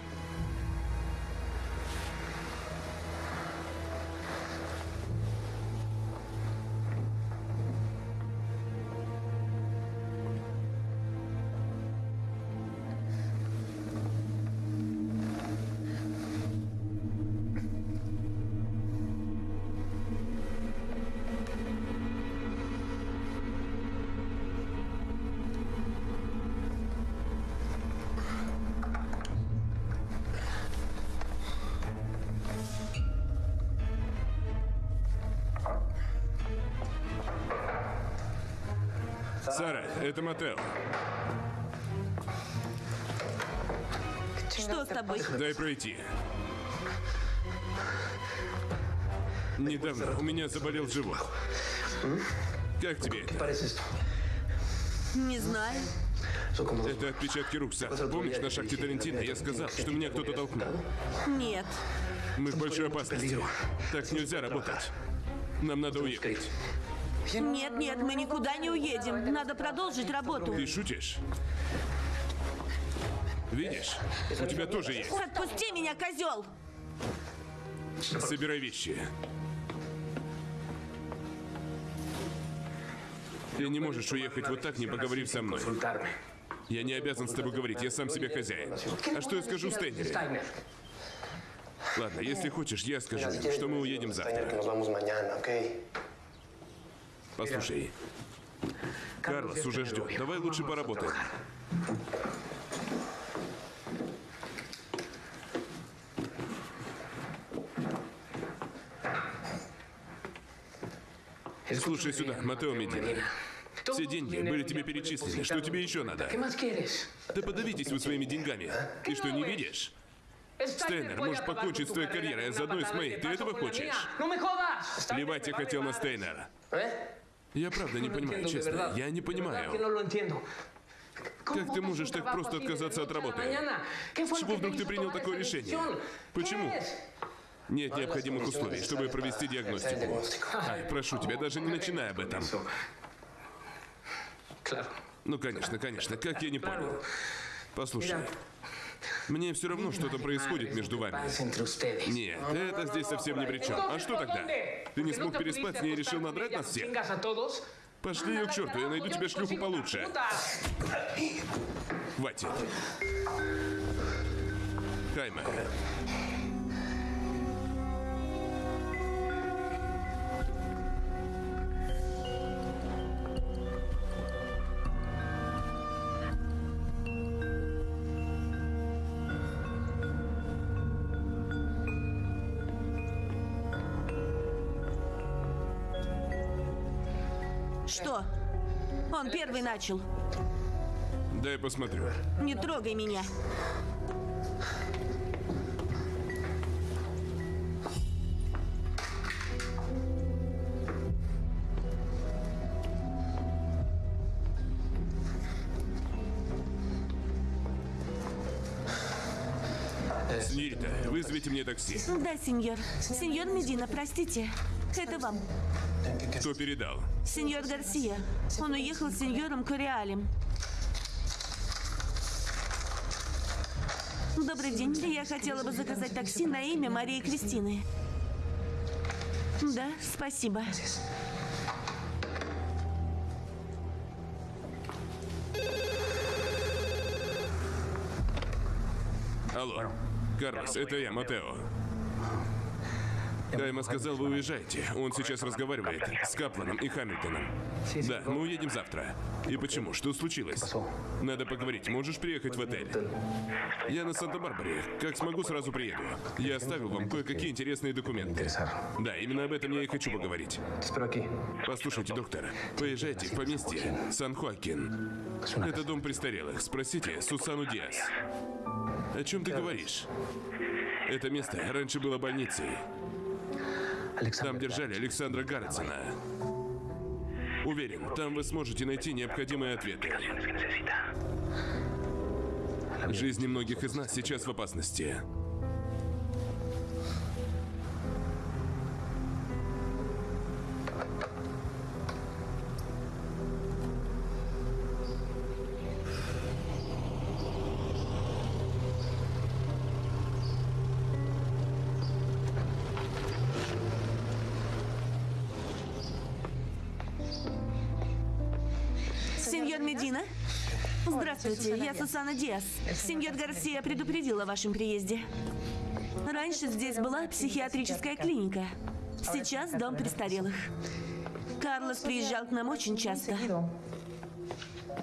Тобой? Дай пройти. Недавно у меня заболел живот. Как тебе это? Не знаю. Это отпечатки рук, Сара. Помнишь, на шахте Тарантино я сказал, что меня кто-то толкнул? Нет. Мы в большой опасности. Так нельзя работать. Нам надо уехать. Нет, нет, мы никуда не уедем. Надо продолжить работу. Ты шутишь? Видишь, у тебя тоже есть. Отпусти меня, козел! Собирай вещи. Ты не можешь уехать вот так, не поговорив со мной. Я не обязан с тобой говорить, я сам себе хозяин. А что я скажу Стейнере? Ладно, если хочешь, я скажу им, что мы уедем завтра. Послушай, Карлос уже ждет. Давай лучше поработаем. Слушай сюда, Матео Медина. Все деньги были тебе перечислены. Что тебе еще надо? Да подавитесь вы своими деньгами. Ты что, не видишь? Стейнер может покончить с твоей карьерой, а заодно и с моей. Ты этого хочешь? Плевать я хотел на Стейнера. Я правда не понимаю, честно. Я не понимаю. Как ты можешь так просто отказаться от работы? Чего вдруг ты принял такое решение? Почему? Нет необходимых условий, чтобы провести диагностику. Ай, прошу тебя, даже не начинай об этом. Ну, конечно, конечно, как я не понял. Послушай, мне все равно, что там происходит между вами. Нет, это здесь совсем ни при чем. А что тогда? Ты не смог переспать с ней и решил надрать нас всех? Пошли ее к черту, я найду тебе шлюху получше. Хватит. Хайме. Что? Он первый начал. Дай посмотрю. Не трогай меня. Сеньорита, вызовите мне такси. Да, сеньор. Сеньор Медина, простите. Это вам. Кто передал? Сеньор Гарсия. Он уехал с сеньором Кориалем. Добрый день. Я хотела бы заказать такси на имя Марии Кристины. Да, спасибо. Алло. Карлос, это я, Матео. Кайма сказал, вы уезжаете. Он сейчас разговаривает с Капланом и Хамильтоном. Да, мы уедем завтра. И почему? Что случилось? Надо поговорить. Можешь приехать в отель? Я на Санта-Барбаре. Как смогу, сразу приеду. Я оставил вам кое-какие интересные документы. Да, именно об этом я и хочу поговорить. Послушайте, доктор, поезжайте в поместье Сан-Хуакин. Это дом престарелых. Спросите Сусану Диас. О чем ты говоришь? Это место раньше было больницей. Там держали Александра Гарретсона. Уверен, там вы сможете найти необходимые ответы. Жизни многих из нас сейчас в опасности. Здравствуйте, я Сусана Диас. Сеньор Гарсия предупредил о вашем приезде. Раньше здесь была психиатрическая клиника. Сейчас дом престарелых. Карлос приезжал к нам очень часто.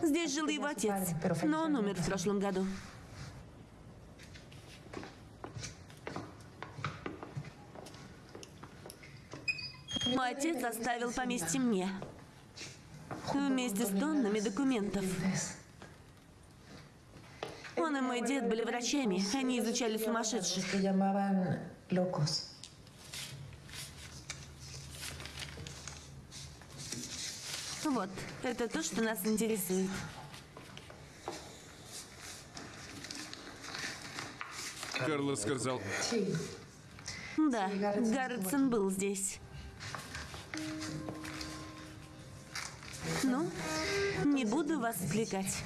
Здесь жил его отец, но он умер в прошлом году. Мой отец оставил поместье мне. Вместе с тоннами документов. Он и мой дед были врачами. Они изучали сумасшедших. Вот, это то, что нас интересует. Карлос сказал. Да, Гарретсон был здесь. Ну, не буду вас отвлекать.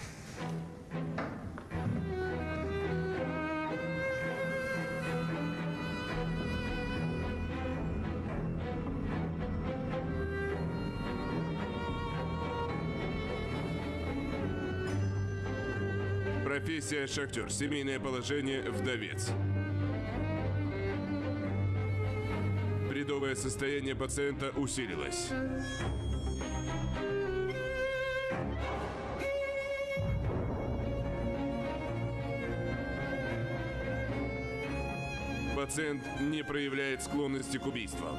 Профессия шахтер, семейное положение вдовец. Бредовое состояние пациента усилилось. Пациент не проявляет склонности к убийствам.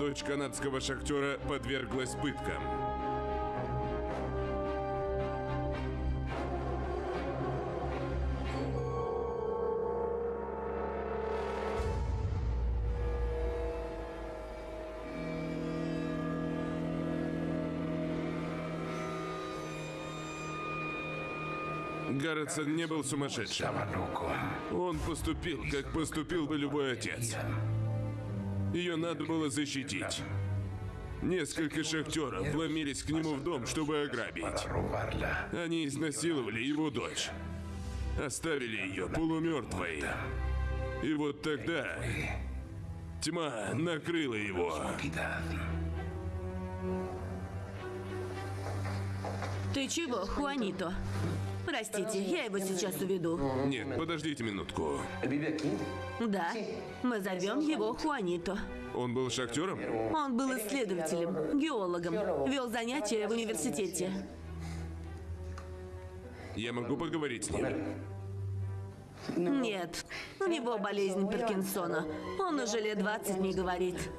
Дочь канадского шахтера подверглась пыткам. Гарретсон не был сумасшедшим. Он поступил, как поступил бы любой отец. Ее надо было защитить. Несколько шахтеров вломились к нему в дом, чтобы ограбить. Они изнасиловали его дочь. Оставили ее полумертвой. И вот тогда тьма накрыла его. Ты чего, Хуанито? Простите, я его сейчас уведу. Нет, подождите минутку. Да, мы зовем его Хуанито. Он был шахтером? Он был исследователем, геологом, вел занятия в университете. Я могу поговорить с ним? Нет, у него болезнь Паркинсона. Он уже лет 20 не говорит.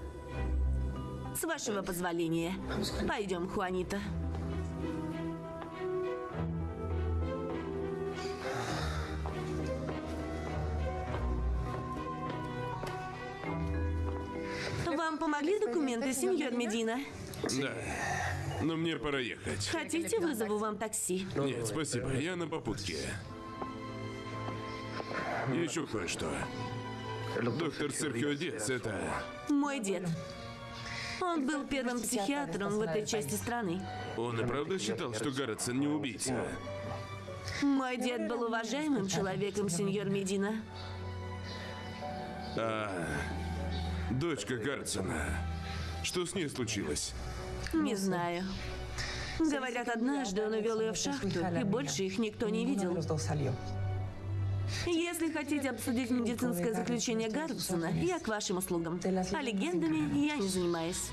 С вашего позволения. Пойдем, Хуанита. Помогли документы, сеньор Медина? Да. Но мне пора ехать. Хотите, вызову вам такси? Нет, спасибо. Я на попутке. Еще кое-что. Доктор Серхио Диас, это... Мой дед. Он был первым психиатром в этой части страны. Он и правда считал, что Гарретсон не убийца? Мой дед был уважаемым человеком, сеньор Медина. А дочка Гарретсона, что с ней случилось? Не знаю. Говорят, однажды он увел ее в шахту, и больше их никто не видел. Если хотите обсудить медицинское заключение Гарретсона, я к вашим услугам. А легендами я не занимаюсь.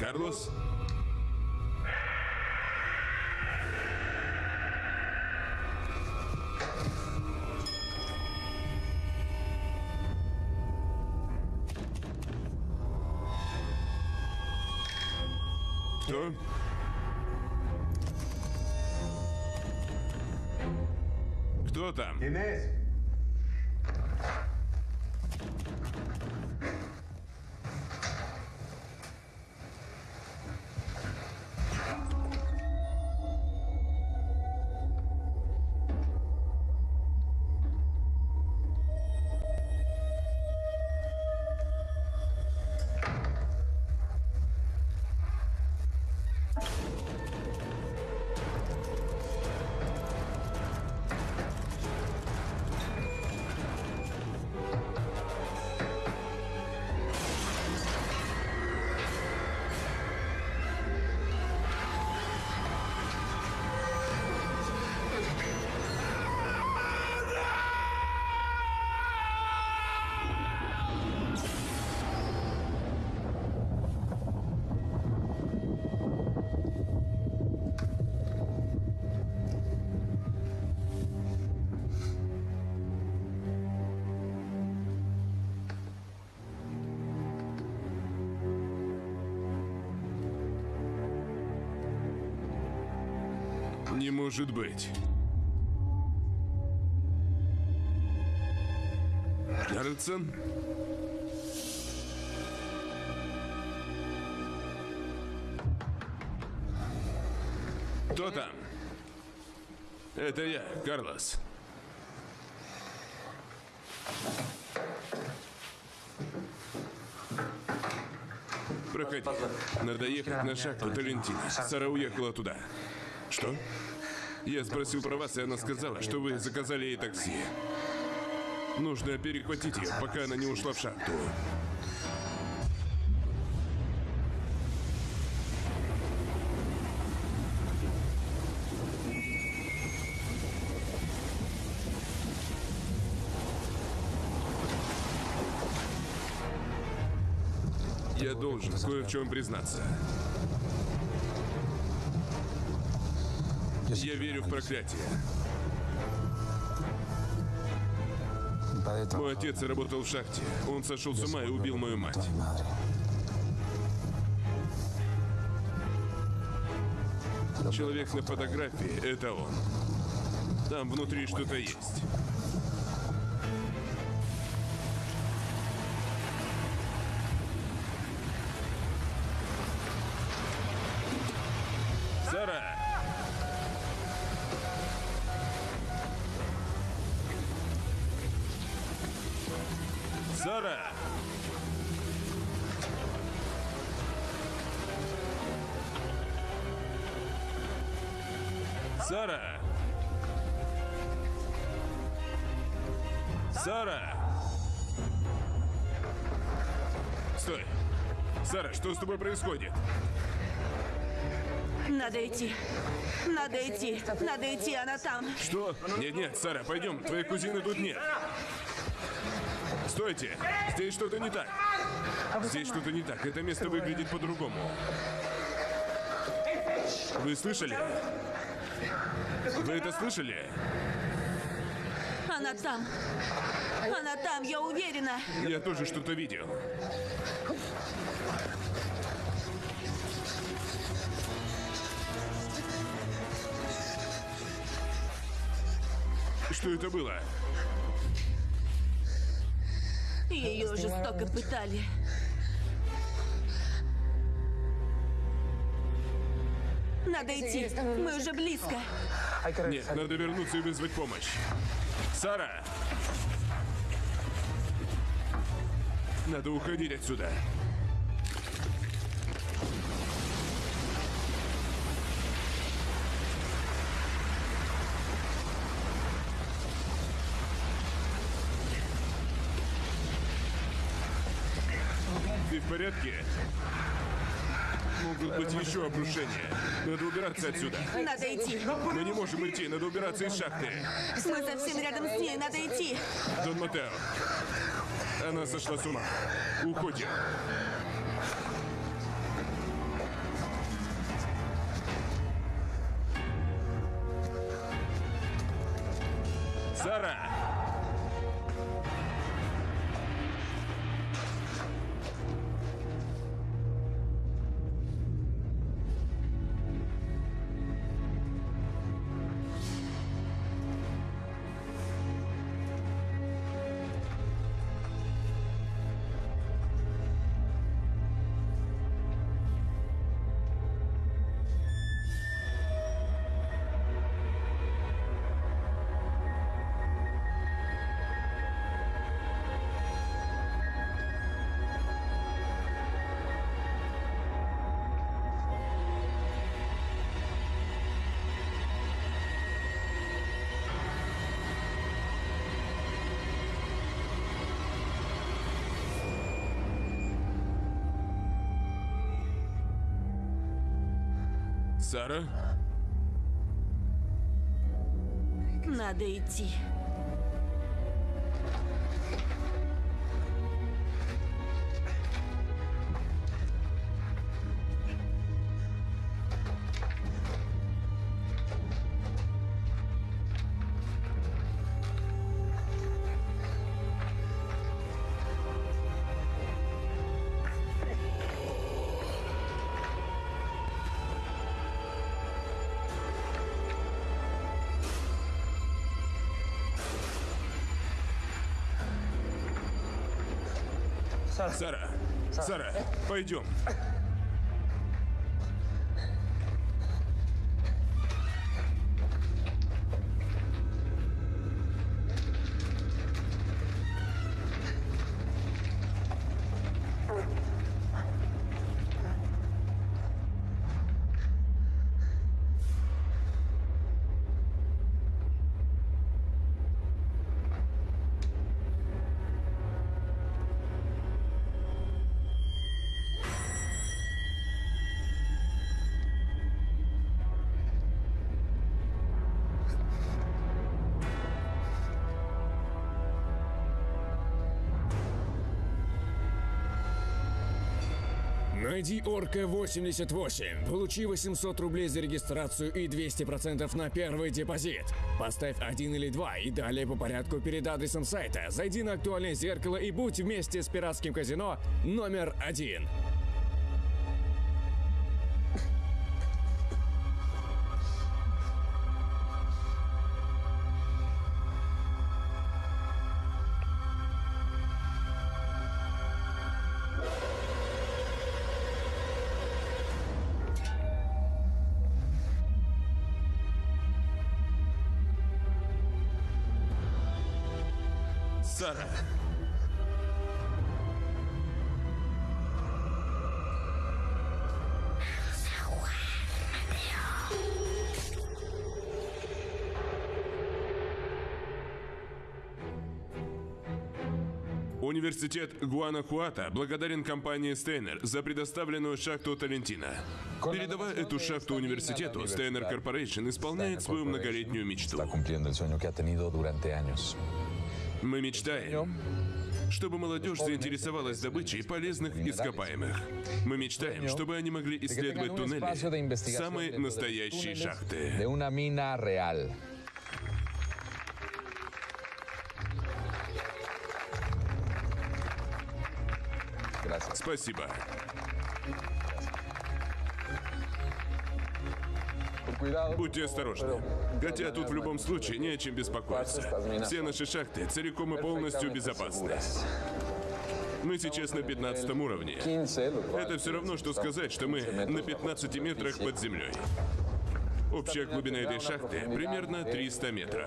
Карлос? Кто? Кто там? Не может быть. Карлсон? Кто там? Это я, Карлос. Проходи. Надо ехать на шахту Талентина. Сара уехала туда. Что? Я спросил про вас, и она сказала, что вы заказали ей такси. Нужно перехватить ее, пока она не ушла в шахту. Я должен кое в чем признаться. Я верю в проклятие. Мой отец работал в шахте. Он сошел с ума и убил мою мать. Человек на фотографии — это он. Там внутри что-то есть. Сара! Сара! Стой! Сара, что с тобой происходит? Надо идти. Надо идти. Надо идти, она там. Что? Нет-нет, Сара, пойдем. Твоей кузины тут нет. Стойте! Здесь что-то не так. Здесь что-то не так. Это место выглядит по-другому. Вы слышали? Вы это слышали? Она там. Она там, я уверена. Я тоже что-то видел. Что это было? Ее жестоко пытали. Надо идти. Мы уже близко. Нет, надо вернуться и вызвать помощь. Сара! Надо уходить отсюда. Ты в порядке? Быть еще обрушения. Надо убираться отсюда. Надо идти. Мы не можем идти, надо убираться из шахты. Мы совсем рядом с ней, надо идти. Дон Матео. Она сошла с ума. Уходим. Сара? Надо идти. Сара, пойдем. Найди Орка 88, получи 800 рублей за регистрацию и 200% на первый депозит. Поставь один или два и далее по порядку перед адресом сайта. Зайди на актуальное зеркало и будь вместе с пиратским казино номер один. Сара. Университет Гуанахуата благодарен компании Стейнер за предоставленную шахту Талентина. Передавая эту шахту университету, Стейнер Корпорейшн исполняет свою многолетнюю мечту. Мы мечтаем, чтобы молодежь заинтересовалась добычей полезных ископаемых. Мы мечтаем, чтобы они могли исследовать туннели, самые настоящие шахты. Спасибо. Будьте осторожны. Хотя тут в любом случае не о чем беспокоиться. Все наши шахты целиком и полностью безопасны. Мы сейчас на 15 уровне. Это все равно, что сказать, что мы на 15 метрах под землей. Общая глубина этой шахты примерно 300 метров.